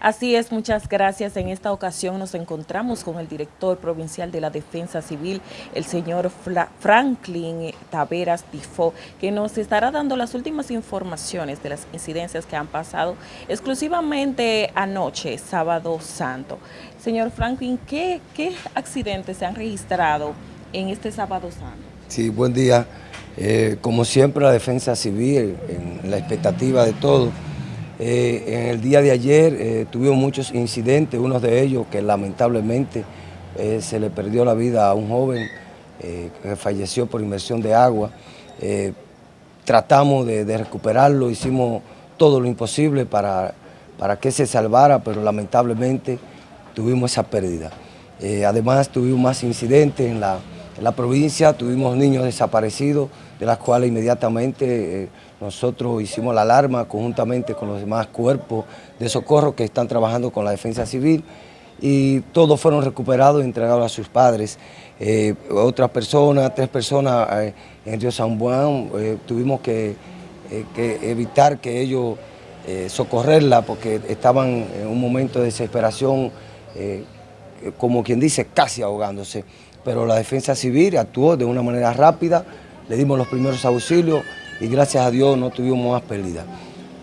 Así es, muchas gracias. En esta ocasión nos encontramos con el director provincial de la Defensa Civil, el señor Franklin Taveras Tifo, que nos estará dando las últimas informaciones de las incidencias que han pasado exclusivamente anoche, sábado santo. Señor Franklin, ¿qué, accidentes se han registrado en este sábado santo? Sí, buen día. Eh, como siempre, la Defensa Civil, en la expectativa de todo, eh, en el día de ayer eh, tuvimos muchos incidentes, uno de ellos que lamentablemente eh, se le perdió la vida a un joven que falleció por inmersión de agua. tratamos de, recuperarlo, hicimos todo lo imposible para, para que se salvara, pero lamentablemente tuvimos esa pérdida. además tuvimos más incidentes en la, en la provincia, tuvimos niños desaparecidos, de las cuales inmediatamente nosotros hicimos la alarma conjuntamente con los demás cuerpos de socorro que están trabajando con la defensa civil y todos fueron recuperados y entregados a sus padres. Eh, otras personas, tres personas eh, en Río San Juan, eh, tuvimos que, evitar que ellos socorrerla porque estaban en un momento de desesperación, como quien dice, casi ahogándose. Pero la defensa civil actuó de una manera rápida, le dimos los primeros auxilios, y gracias a Dios no tuvimos más pérdidas.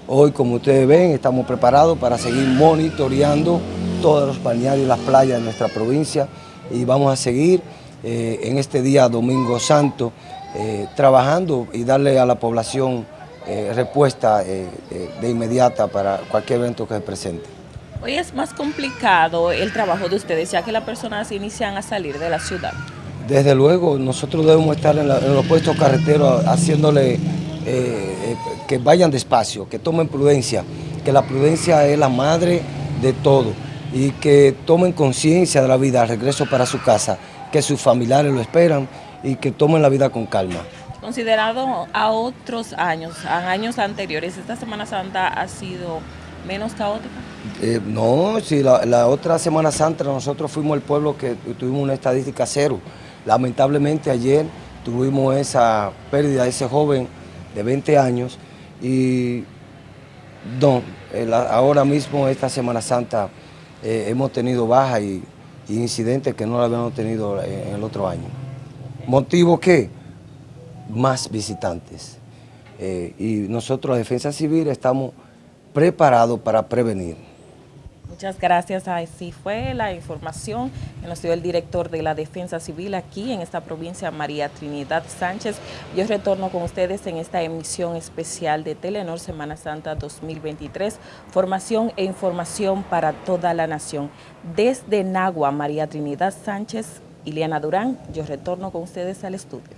Hoy, como ustedes ven, estamos preparados para seguir monitoreando todos los balnearios y las playas de nuestra provincia y vamos a seguir eh, en este día Domingo Santo eh, trabajando y darle a la población eh, respuesta de inmediata para cualquier evento que se presente. Hoy es más complicado el trabajo de ustedes ya que las personas inician a salir de la ciudad. Desde luego, nosotros debemos estar en, en los puestos carreteros haciéndole eh, que vayan despacio, que tomen prudencia, que la prudencia es la madre de todo y que tomen conciencia de la vida al regreso para su casa, que sus familiares lo esperan y que tomen la vida con calma. Considerado a otros años, a años anteriores, ¿esta Semana Santa ha sido menos caótica? Eh, no, si la, la, otra Semana Santa nosotros fuimos el pueblo que tuvimos una estadística cero. Lamentablemente ayer tuvimos esa pérdida de ese joven de 20 años y no, ahora mismo esta Semana Santa eh, hemos tenido bajas y, incidentes que no lo habíamos tenido en el otro año. ¿Motivo qué? Más visitantes. Eh, y nosotros, la Defensa Civil, estamos preparados para prevenir. Muchas gracias. Así fue la información que nos dio el director de la Defensa Civil aquí en esta provincia, María Trinidad Sánchez. Yo retorno con ustedes en esta emisión especial de Telenor Semana Santa 2023. Formación e información para toda la nación. Desde Nagua, María Trinidad Sánchez, Ileana Durán, yo retorno con ustedes al estudio.